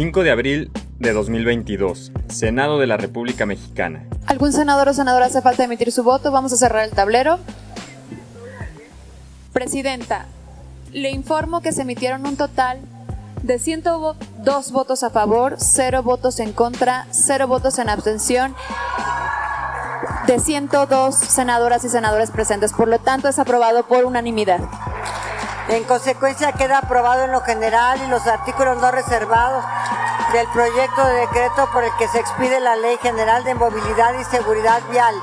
5 de abril de 2022, Senado de la República Mexicana. ¿Algún senador o senadora hace falta emitir su voto? Vamos a cerrar el tablero. Presidenta, le informo que se emitieron un total de 102 votos a favor, 0 votos en contra, 0 votos en abstención de 102 senadoras y senadores presentes. Por lo tanto, es aprobado por unanimidad. En consecuencia, queda aprobado en lo general y los artículos no reservados del proyecto de decreto por el que se expide la Ley General de Movilidad y Seguridad Vial.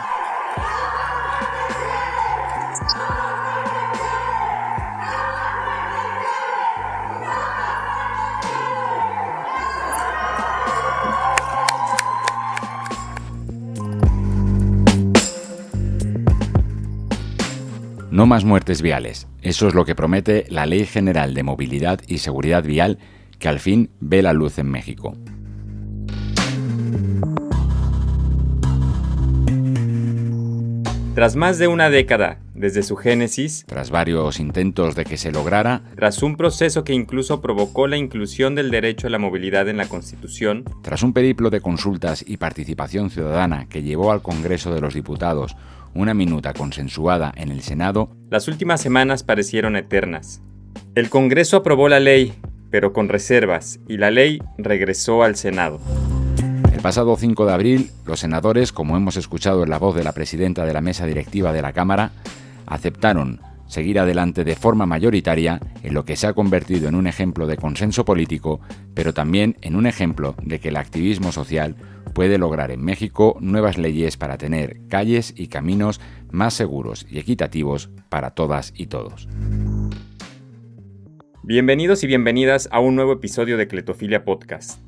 Más muertes viales. Eso es lo que promete la Ley General de Movilidad y Seguridad Vial que al fin ve la luz en México. Tras más de una década desde su génesis, tras varios intentos de que se lograra, tras un proceso que incluso provocó la inclusión del derecho a la movilidad en la Constitución, tras un periplo de consultas y participación ciudadana que llevó al Congreso de los Diputados una minuta consensuada en el Senado, las últimas semanas parecieron eternas. El Congreso aprobó la ley, pero con reservas, y la ley regresó al Senado. El pasado 5 de abril, los senadores, como hemos escuchado en la voz de la presidenta de la mesa directiva de la Cámara, aceptaron seguir adelante de forma mayoritaria en lo que se ha convertido en un ejemplo de consenso político, pero también en un ejemplo de que el activismo social puede lograr en México nuevas leyes para tener calles y caminos más seguros y equitativos para todas y todos. Bienvenidos y bienvenidas a un nuevo episodio de Cletofilia Podcast.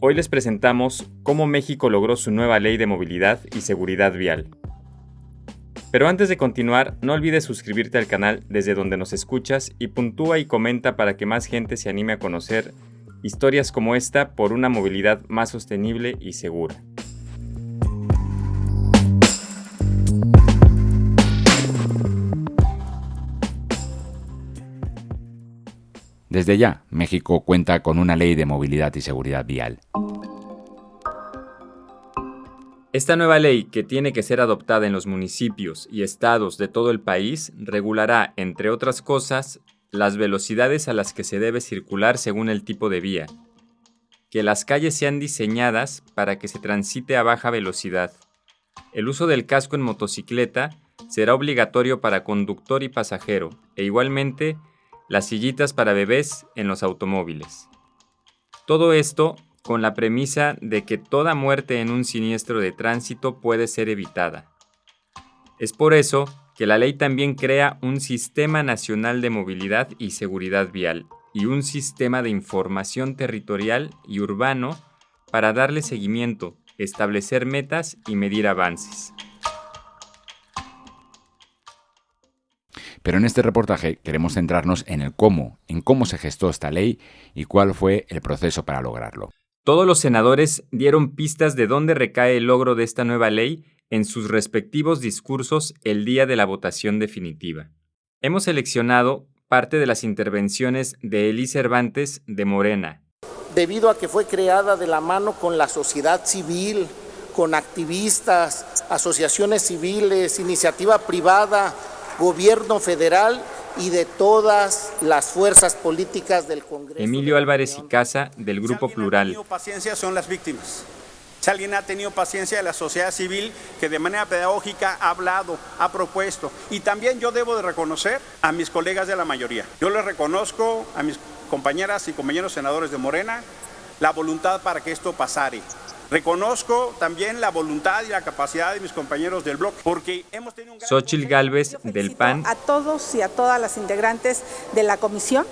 Hoy les presentamos cómo México logró su nueva ley de movilidad y seguridad vial. Pero antes de continuar, no olvides suscribirte al canal desde donde nos escuchas y puntúa y comenta para que más gente se anime a conocer historias como esta por una movilidad más sostenible y segura. Desde ya, México cuenta con una ley de movilidad y seguridad vial. Esta nueva ley, que tiene que ser adoptada en los municipios y estados de todo el país, regulará, entre otras cosas, las velocidades a las que se debe circular según el tipo de vía, que las calles sean diseñadas para que se transite a baja velocidad. El uso del casco en motocicleta será obligatorio para conductor y pasajero, e igualmente las sillitas para bebés en los automóviles. Todo esto con la premisa de que toda muerte en un siniestro de tránsito puede ser evitada. Es por eso que la ley también crea un Sistema Nacional de Movilidad y Seguridad Vial y un sistema de información territorial y urbano para darle seguimiento, establecer metas y medir avances. Pero en este reportaje queremos centrarnos en el cómo, en cómo se gestó esta ley y cuál fue el proceso para lograrlo. Todos los senadores dieron pistas de dónde recae el logro de esta nueva ley en sus respectivos discursos el día de la votación definitiva. Hemos seleccionado parte de las intervenciones de Elie Cervantes de Morena. Debido a que fue creada de la mano con la sociedad civil, con activistas, asociaciones civiles, iniciativa privada, gobierno federal y de todas las fuerzas políticas del Congreso. Emilio Álvarez y Casa, del Grupo si Plural. Ha tenido paciencia son las víctimas. Si alguien ha tenido paciencia de la sociedad civil que de manera pedagógica ha hablado, ha propuesto. Y también yo debo de reconocer a mis colegas de la mayoría. Yo les reconozco a mis compañeras y compañeros senadores de Morena la voluntad para que esto pasare. Reconozco también la voluntad y la capacidad de mis compañeros del bloque, porque hemos tenido un gran Xochil Gálvez, del PAN. A todos y a todas las integrantes de la comisión,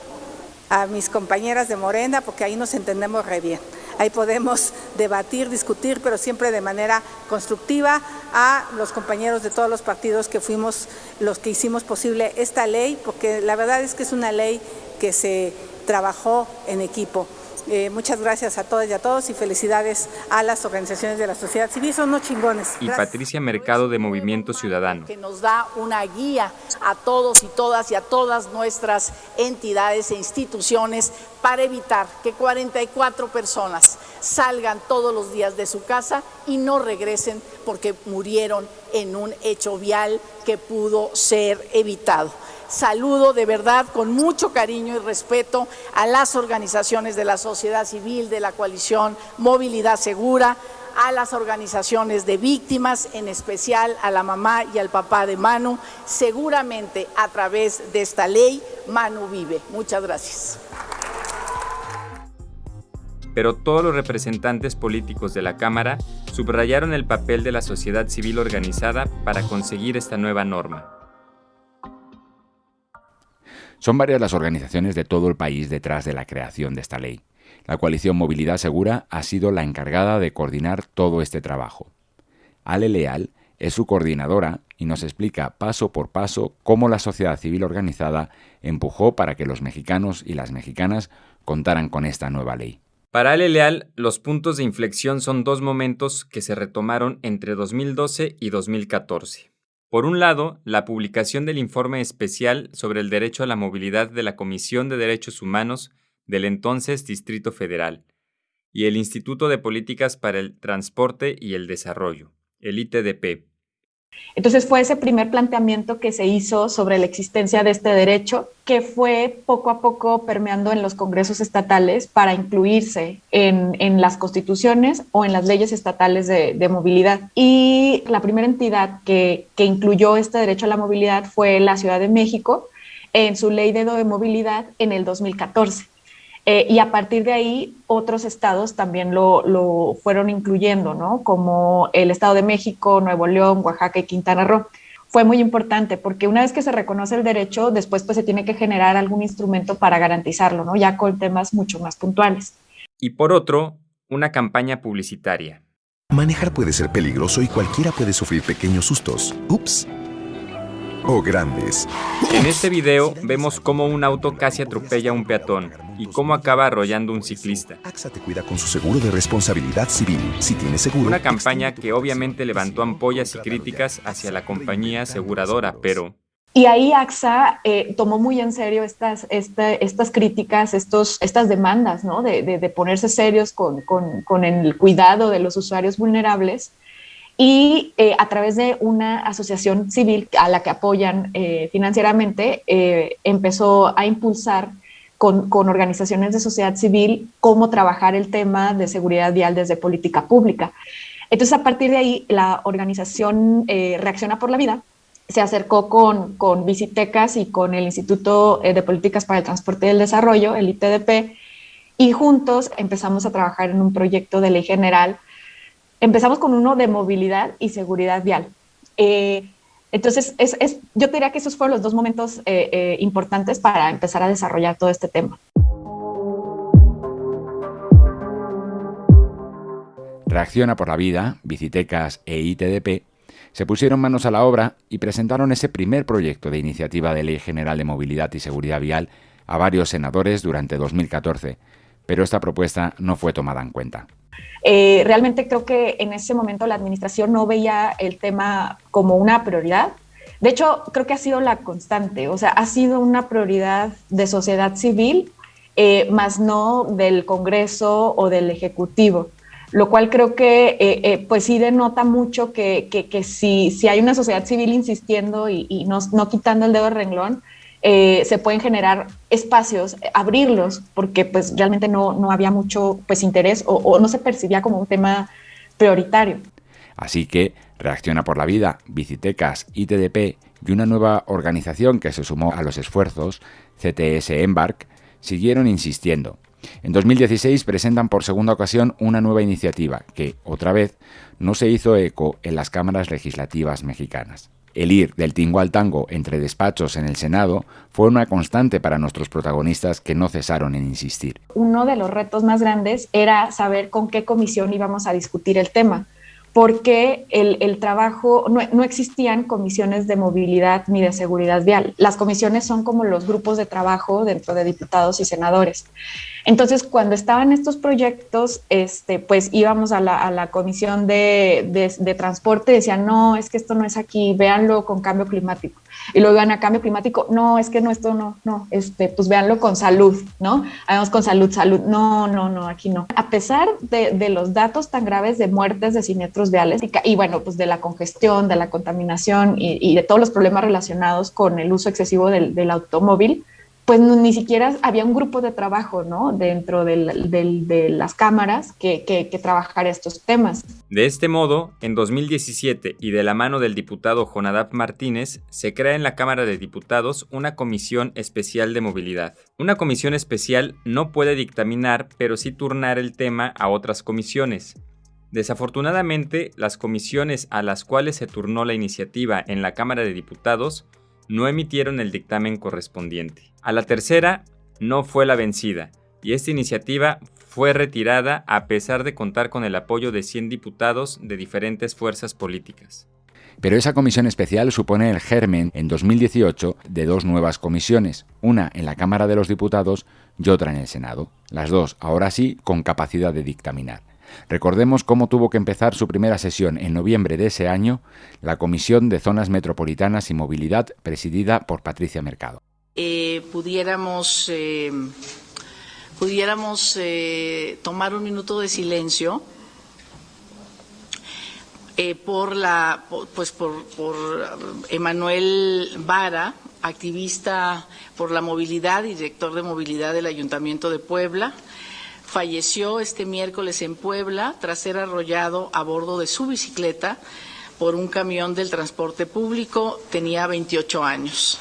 a mis compañeras de Morena, porque ahí nos entendemos re bien. Ahí podemos debatir, discutir, pero siempre de manera constructiva, a los compañeros de todos los partidos que fuimos los que hicimos posible esta ley, porque la verdad es que es una ley que se trabajó en equipo. Eh, muchas gracias a todas y a todos y felicidades a las organizaciones de la sociedad civil, son unos chingones. Y Patricia Mercado de Movimiento Ciudadano. Que nos da una guía a todos y todas y a todas nuestras entidades e instituciones para evitar que 44 personas salgan todos los días de su casa y no regresen porque murieron en un hecho vial que pudo ser evitado. Saludo de verdad con mucho cariño y respeto a las organizaciones de la sociedad civil, de la coalición Movilidad Segura, a las organizaciones de víctimas, en especial a la mamá y al papá de Manu. Seguramente a través de esta ley, Manu vive. Muchas gracias. Pero todos los representantes políticos de la Cámara subrayaron el papel de la sociedad civil organizada para conseguir esta nueva norma. Son varias las organizaciones de todo el país detrás de la creación de esta ley. La coalición Movilidad Segura ha sido la encargada de coordinar todo este trabajo. Ale Leal es su coordinadora y nos explica paso por paso cómo la sociedad civil organizada empujó para que los mexicanos y las mexicanas contaran con esta nueva ley. Para Ale Leal, los puntos de inflexión son dos momentos que se retomaron entre 2012 y 2014. Por un lado, la publicación del informe especial sobre el derecho a la movilidad de la Comisión de Derechos Humanos del entonces Distrito Federal y el Instituto de Políticas para el Transporte y el Desarrollo, el ITDP, entonces fue ese primer planteamiento que se hizo sobre la existencia de este derecho que fue poco a poco permeando en los congresos estatales para incluirse en, las constituciones o en las leyes estatales de, movilidad. Y la primera entidad que, que incluyó este derecho a la movilidad fue la Ciudad de México en su ley de movilidad en el 2014. Eh, y a partir de ahí, otros estados también lo, fueron incluyendo, ¿no? Como el Estado de México, Nuevo León, Oaxaca y Quintana Roo. Fue muy importante porque una vez que se reconoce el derecho, después pues se tiene que generar algún instrumento para garantizarlo, ¿no? Ya con temas mucho más puntuales. Y por otro, una campaña publicitaria. Manejar puede ser peligroso y cualquiera puede sufrir pequeños sustos. Ups o grandes. En este video vemos cómo un auto casi atropella a un peatón y cómo acaba arrollando un ciclista. AXA te cuida con su seguro de responsabilidad civil. Si tienes seguro. Una campaña que obviamente levantó ampollas y críticas hacia la compañía aseguradora, pero y ahí AXA eh, tomó muy en serio estas, estas críticas, estos, estas demandas, ¿no? De, de, ponerse serios con, con, con, el cuidado de los usuarios vulnerables y eh, a través de una asociación civil a la que apoyan eh, financieramente, eh, empezó a impulsar con, con, organizaciones de sociedad civil cómo trabajar el tema de seguridad vial desde política pública. Entonces, a partir de ahí, la organización Reacciona por la Vida se acercó con, con Visitecas y con el Instituto de Políticas para el Transporte y el Desarrollo, el ITDP, y juntos empezamos a trabajar en un proyecto de ley general empezamos con uno de movilidad y seguridad vial. Eh, entonces, es, yo diría que esos fueron los dos momentos eh, eh, importantes para empezar a desarrollar todo este tema. Reacciona por la Vida, Bicitecas e ITDP se pusieron manos a la obra y presentaron ese primer proyecto de iniciativa de Ley General de Movilidad y Seguridad Vial a varios senadores durante 2014, pero esta propuesta no fue tomada en cuenta. Eh, realmente creo que en ese momento la administración no veía el tema como una prioridad. De hecho, creo que ha sido la constante, o sea, ha sido una prioridad de sociedad civil, eh, más no del Congreso o del Ejecutivo, lo cual creo que eh, pues sí denota mucho que, que, si, si, hay una sociedad civil insistiendo y, y no, no, quitando el dedo del renglón, eh, se pueden generar espacios, abrirlos, porque pues realmente no, no había mucho pues interés o, no se percibía como un tema prioritario. Así que Reacciona por la Vida, Bicitecas, ITDP y una nueva organización que se sumó a los esfuerzos, CTS Embark, siguieron insistiendo. En 2016 presentan por segunda ocasión una nueva iniciativa que, otra vez, no se hizo eco en las cámaras legislativas mexicanas. El ir del tingo al tango entre despachos en el Senado fue una constante para nuestros protagonistas que no cesaron en insistir. Uno de los retos más grandes era saber con qué comisión íbamos a discutir el tema, porque el, trabajo, no, no, existían comisiones de movilidad ni de seguridad vial. Las comisiones son como los grupos de trabajo dentro de diputados y senadores. Entonces, cuando estaban estos proyectos, este, pues íbamos a la, comisión de, de, transporte y decían, no, es que esto no es aquí, véanlo con cambio climático. Y luego iban a cambio climático, no, es que no, esto no, no, este, pues véanlo con salud, ¿no? Vamos con salud, salud, no, no, no, aquí no. A pesar de, los datos tan graves de muertes de siniestros viales y, bueno, pues de la congestión, de la contaminación y, de todos los problemas relacionados con el uso excesivo del automóvil, pues ni siquiera había un grupo de trabajo, ¿no? Dentro de las cámaras que, que, trabajara estos temas. De este modo, en 2017 y de la mano del diputado Jonadab Martínez, se crea en la Cámara de Diputados una comisión especial de movilidad. Una comisión especial no puede dictaminar, pero sí turnar el tema a otras comisiones. Desafortunadamente, las comisiones a las cuales se turnó la iniciativa en la Cámara de Diputados no emitieron el dictamen correspondiente. A la tercera no fue la vencida, y esta iniciativa fue retirada a pesar de contar con el apoyo de 100 diputados de diferentes fuerzas políticas. Pero esa comisión especial supone el germen en 2018 de dos nuevas comisiones, una en la Cámara de los Diputados y otra en el Senado, las dos ahora sí con capacidad de dictaminar. Recordemos cómo tuvo que empezar su primera sesión en noviembre de ese año la Comisión de Zonas Metropolitanas y Movilidad, presidida por Patricia Mercado. Eh, pudiéramos eh, pudiéramos eh, tomar un minuto de silencio por la pues por, por Emanuel Vara, activista por la movilidad, director de movilidad del Ayuntamiento de Puebla falleció este miércoles en Puebla tras ser arrollado a bordo de su bicicleta por un camión del transporte público. Tenía 28 años.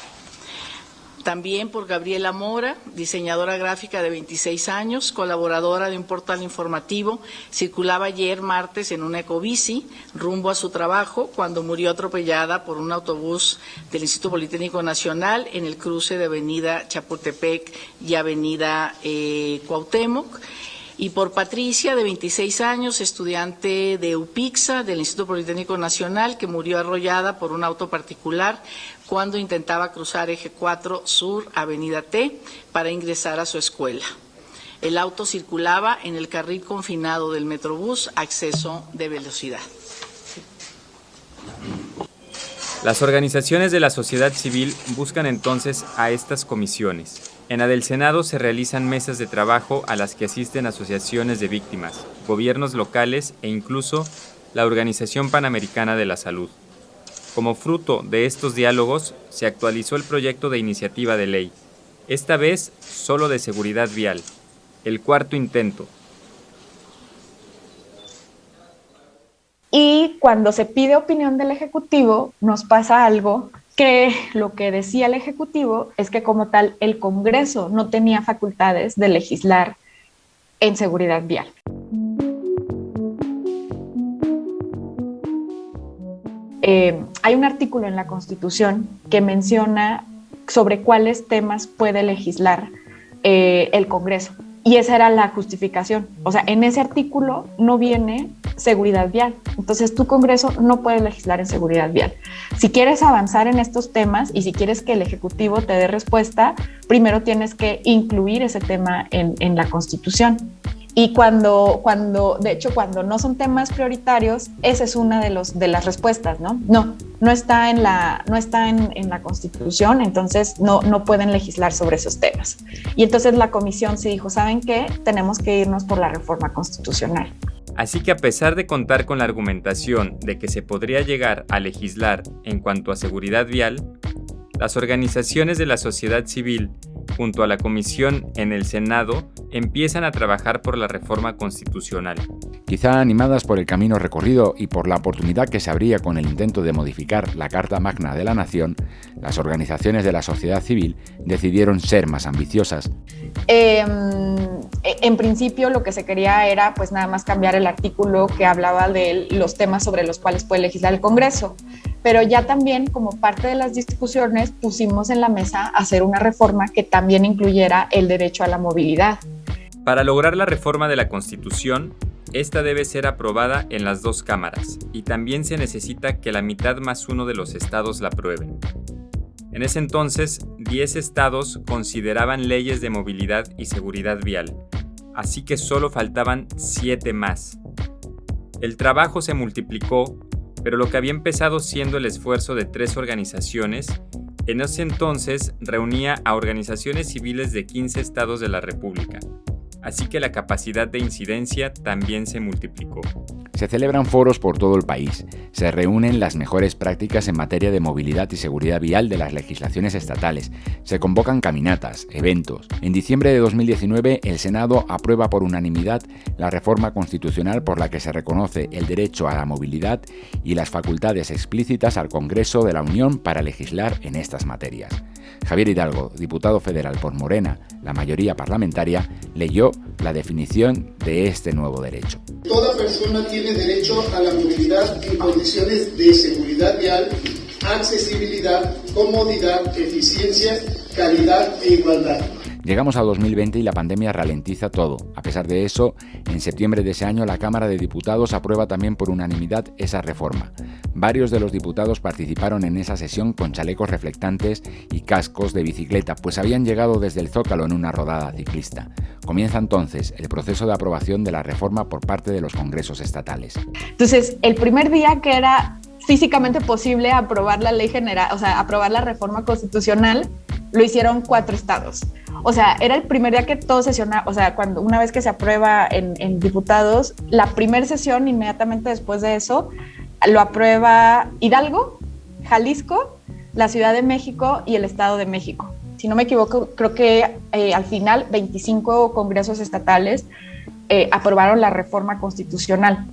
También por Gabriela Mora, diseñadora gráfica de 26 años, colaboradora de un portal informativo, circulaba ayer martes en una ecobici rumbo a su trabajo cuando murió atropellada por un autobús del Instituto Politécnico Nacional en el cruce de Avenida Chapultepec y Avenida eh, Cuauhtémoc y por Patricia, de 26 años, estudiante de UPIXA del Instituto Politécnico Nacional, que murió arrollada por un auto particular cuando intentaba cruzar Eje 4 Sur, Avenida T, para ingresar a su escuela. El auto circulaba en el carril confinado del Metrobús, acceso de velocidad. Las organizaciones de la sociedad civil buscan entonces a estas comisiones en la del Senado se realizan mesas de trabajo a las que asisten asociaciones de víctimas, gobiernos locales e incluso la Organización Panamericana de la Salud. Como fruto de estos diálogos, se actualizó el proyecto de iniciativa de ley, esta vez solo de seguridad vial, el cuarto intento. Y cuando se pide opinión del Ejecutivo, nos pasa algo que lo que decía el Ejecutivo es que como tal el Congreso no tenía facultades de legislar en seguridad vial. Eh, hay un artículo en la Constitución que menciona sobre cuáles temas puede legislar eh, el Congreso. Y esa era la justificación. O sea, en ese artículo no viene seguridad vial. Entonces, tu Congreso no puede legislar en seguridad vial. Si quieres avanzar en estos temas y si quieres que el Ejecutivo te dé respuesta, primero tienes que incluir ese tema en, en la Constitución. Y cuando, cuando, de hecho, cuando no son temas prioritarios, esa es una de, los, de las respuestas, ¿no? No, no está en la, no está en, en, la Constitución, entonces no, no pueden legislar sobre esos temas. Y entonces la comisión se dijo, ¿saben qué? Tenemos que irnos por la reforma constitucional. Así que a pesar de contar con la argumentación de que se podría llegar a legislar en cuanto a seguridad vial, las organizaciones de la sociedad civil junto a la Comisión en el Senado, empiezan a trabajar por la reforma constitucional. Quizá animadas por el camino recorrido y por la oportunidad que se abría con el intento de modificar la Carta Magna de la Nación, las organizaciones de la sociedad civil decidieron ser más ambiciosas. Em, en principio lo que se quería era pues nada más cambiar el artículo que hablaba de los temas sobre los cuales puede legislar el Congreso pero ya también como parte de las discusiones pusimos en la mesa hacer una reforma que también incluyera el derecho a la movilidad. Para lograr la reforma de la Constitución, esta debe ser aprobada en las dos cámaras y también se necesita que la mitad más uno de los estados la aprueben. En ese entonces, 10 estados consideraban leyes de movilidad y seguridad vial, así que solo faltaban 7 más. El trabajo se multiplicó, pero lo que había empezado siendo el esfuerzo de tres organizaciones, en ese entonces reunía a organizaciones civiles de 15 estados de la República, así que la capacidad de incidencia también se multiplicó. Se celebran foros por todo el país, se reúnen las mejores prácticas en materia de movilidad y seguridad vial de las legislaciones estatales, se convocan caminatas, eventos. En diciembre de 2019 el Senado aprueba por unanimidad la reforma constitucional por la que se reconoce el derecho a la movilidad y las facultades explícitas al Congreso de la Unión para legislar en estas materias. Javier Hidalgo, diputado federal por Morena, la mayoría parlamentaria, leyó la definición de este nuevo derecho. Toda persona tiene derecho a la movilidad en condiciones de seguridad vial, accesibilidad, comodidad, eficiencia, calidad e igualdad. Llegamos a 2020 y la pandemia ralentiza todo. A pesar de eso, en septiembre de ese año la Cámara de Diputados aprueba también por unanimidad esa reforma. Varios de los diputados participaron en esa sesión con chalecos reflectantes y cascos de bicicleta, pues habían llegado desde el Zócalo en una rodada ciclista. Comienza entonces el proceso de aprobación de la reforma por parte de los congresos estatales. Entonces, el primer día que era físicamente posible aprobar la ley general, o sea, aprobar la reforma constitucional, lo hicieron cuatro estados. O sea, era el primer día que todo sesiona, o sea, cuando una vez que se aprueba en, diputados, la primera sesión inmediatamente después de eso lo aprueba Hidalgo, Jalisco, la Ciudad de México y el Estado de México. Si no me equivoco, creo que eh, al final 25 congresos estatales eh, aprobaron la reforma constitucional.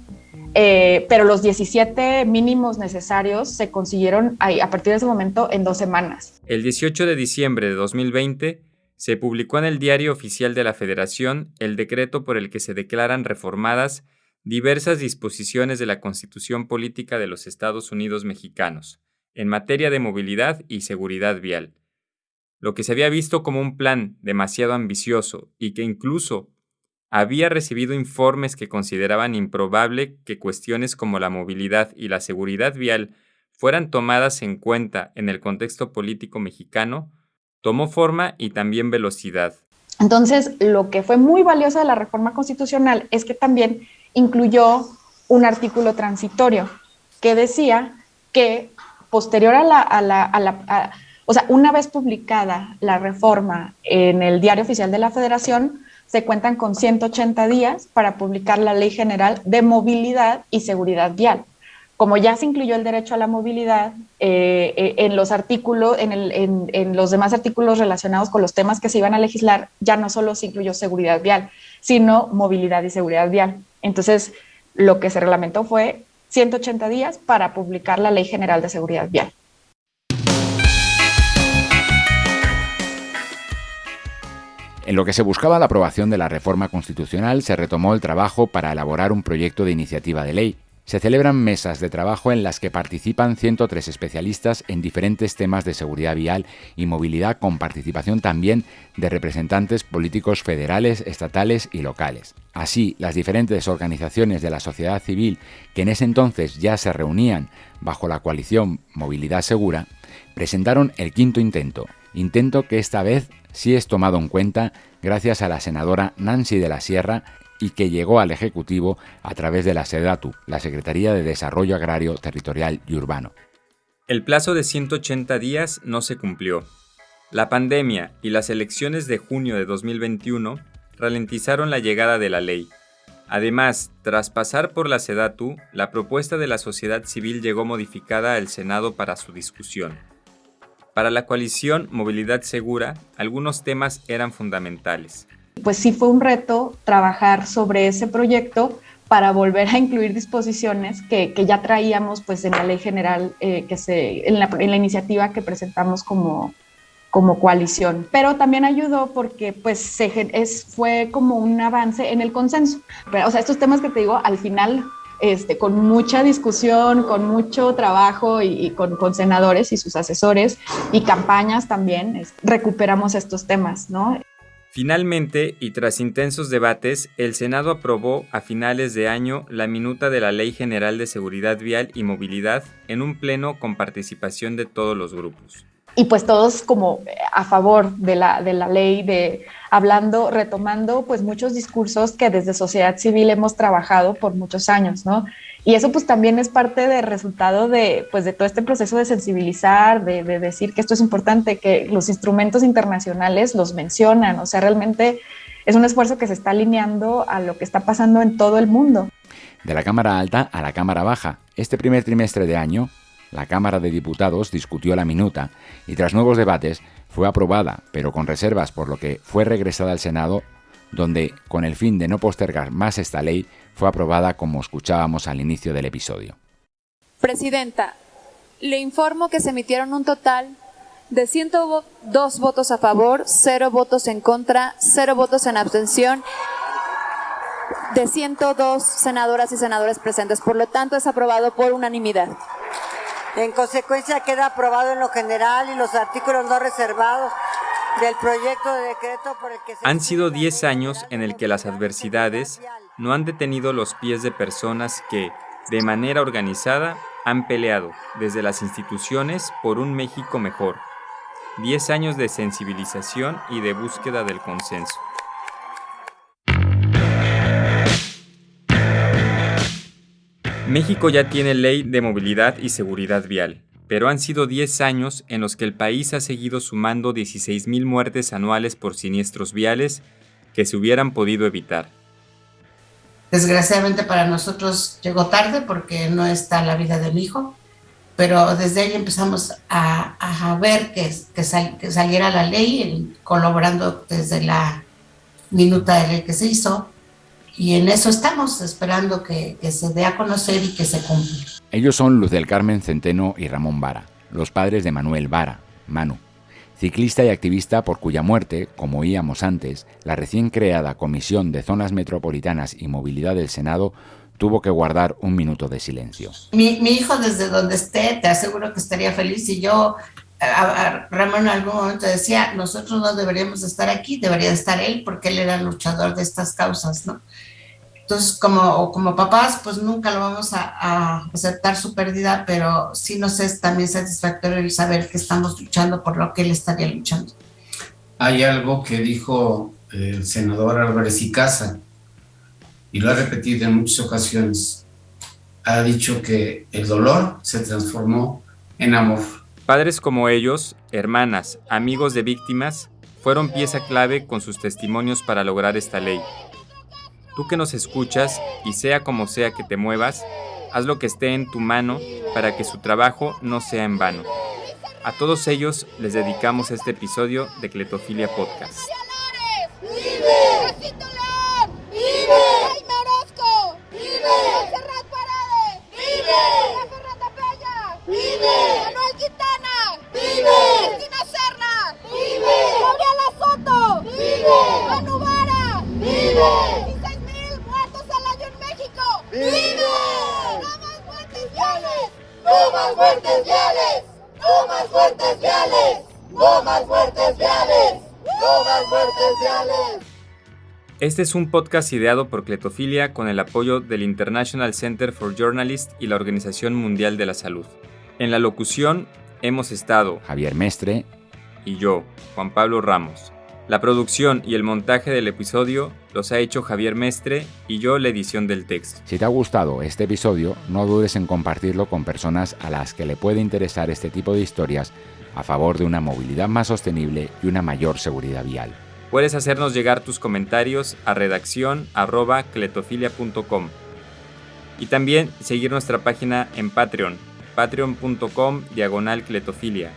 Eh, pero los 17 mínimos necesarios se consiguieron a partir de ese momento en dos semanas. El 18 de diciembre de 2020 se publicó en el Diario Oficial de la Federación el decreto por el que se declaran reformadas diversas disposiciones de la Constitución Política de los Estados Unidos Mexicanos en materia de movilidad y seguridad vial. Lo que se había visto como un plan demasiado ambicioso y que incluso había recibido informes que consideraban improbable que cuestiones como la movilidad y la seguridad vial fueran tomadas en cuenta en el contexto político mexicano, tomó forma y también velocidad. Entonces, lo que fue muy valioso de la reforma constitucional es que también incluyó un artículo transitorio que decía que posterior a la, a la, o sea, una vez publicada la reforma en el Diario Oficial de la Federación, se cuentan con 180 días para publicar la Ley General de Movilidad y Seguridad Vial. Como ya se incluyó el derecho a la movilidad eh, eh, en los artículos, en, en, los demás artículos relacionados con los temas que se iban a legislar, ya no solo se incluyó seguridad vial, sino movilidad y seguridad vial. Entonces, lo que se reglamentó fue 180 días para publicar la Ley General de Seguridad Vial. En lo que se buscaba la aprobación de la reforma constitucional, se retomó el trabajo para elaborar un proyecto de iniciativa de ley. Se celebran mesas de trabajo en las que participan 103 especialistas en diferentes temas de seguridad vial y movilidad, con participación también de representantes políticos federales, estatales y locales. Así, las diferentes organizaciones de la sociedad civil que en ese entonces ya se reunían bajo la coalición Movilidad Segura, presentaron el quinto intento, intento que esta vez sí es tomado en cuenta gracias a la senadora Nancy de la Sierra y que llegó al Ejecutivo a través de la SEDATU, la Secretaría de Desarrollo Agrario, Territorial y Urbano. El plazo de 180 días no se cumplió. La pandemia y las elecciones de junio de 2021 ralentizaron la llegada de la ley. Además, tras pasar por la SEDATU, la propuesta de la sociedad civil llegó modificada al Senado para su discusión. Para la coalición Movilidad Segura, algunos temas eran fundamentales. Pues sí fue un reto trabajar sobre ese proyecto para volver a incluir disposiciones que, ya traíamos pues en la ley general, eh, que se, en la, iniciativa que presentamos como, como coalición. Pero también ayudó porque pues se, es, fue como un avance en el consenso. o sea, estos temas que te digo, al final este, con mucha discusión, con mucho trabajo y, con, senadores y sus asesores y campañas también, recuperamos estos temas, ¿no? Finalmente, y tras intensos debates, el Senado aprobó a finales de año la minuta de la Ley General de Seguridad Vial y Movilidad en un pleno con participación de todos los grupos y pues todos como a favor de la, de la ley, de hablando, retomando pues muchos discursos que desde sociedad civil hemos trabajado por muchos años, ¿no? Y eso pues también es parte del resultado de pues de todo este proceso de sensibilizar, de, de decir que esto es importante, que los instrumentos internacionales los mencionan, o sea, realmente es un esfuerzo que se está alineando a lo que está pasando en todo el mundo. De la Cámara Alta a la Cámara Baja, este primer trimestre de año, la Cámara de Diputados discutió la minuta y tras nuevos debates fue aprobada, pero con reservas por lo que fue regresada al Senado, donde, con el fin de no postergar más esta ley, fue aprobada como escuchábamos al inicio del episodio. Presidenta, le informo que se emitieron un total de 102 votos a favor, 0 votos en contra, 0 votos en abstención de 102 senadoras y senadores presentes. Por lo tanto, es aprobado por unanimidad. En consecuencia queda aprobado en lo general y los artículos no reservados del proyecto de decreto por el que se... Han sido 10 años en el que las adversidades no han detenido los pies de personas que, de manera organizada, han peleado desde las instituciones por un México mejor. 10 años de sensibilización y de búsqueda del consenso. México ya tiene ley de movilidad y seguridad vial, pero han sido 10 años en los que el país ha seguido sumando 16.000 muertes anuales por siniestros viales que se hubieran podido evitar. Desgraciadamente para nosotros llegó tarde porque no está la vida de mi hijo, pero desde ahí empezamos a, ver que, que, saliera la ley, colaborando desde la minuta de ley que se hizo, y en eso estamos, esperando que, se dé a conocer y que se cumpla. Ellos son Luz del Carmen Centeno y Ramón Vara, los padres de Manuel Vara, Manu, ciclista y activista por cuya muerte, como oíamos antes, la recién creada Comisión de Zonas Metropolitanas y Movilidad del Senado tuvo que guardar un minuto de silencio. Mi, mi hijo desde donde esté, te aseguro que estaría feliz y yo Ramón en algún momento decía, nosotros no deberíamos estar aquí, debería estar él porque él era luchador de estas causas, ¿no? Entonces, como, como papás, pues nunca lo vamos a, aceptar su pérdida, pero sí nos es también satisfactorio el saber que estamos luchando por lo que él estaría luchando. Hay algo que dijo el senador Álvarez y Casa, y lo ha repetido en muchas ocasiones. Ha dicho que el dolor se transformó en amor. Padres como ellos, hermanas, amigos de víctimas, fueron pieza clave con sus testimonios para lograr esta ley. Tú que nos escuchas, y sea como sea que te muevas, haz lo que esté en tu mano para que su trabajo no sea en vano. A todos ellos les dedicamos este episodio de Cletofilia Podcast. Este es un podcast ideado por Cletofilia con el apoyo del International Center for Journalists y la Organización Mundial de la Salud. En la locución hemos estado Javier Mestre y yo, Juan Pablo Ramos. La producción y el montaje del episodio los ha hecho Javier Mestre y yo la edición del texto. Si te ha gustado este episodio, no dudes en compartirlo con personas a las que le puede interesar este tipo de historias a favor de una movilidad más sostenible y una mayor seguridad vial. Puedes hacernos llegar tus comentarios a redacción cletofilia.com y también seguir nuestra página en Patreon, patreon.com diagonal cletofilia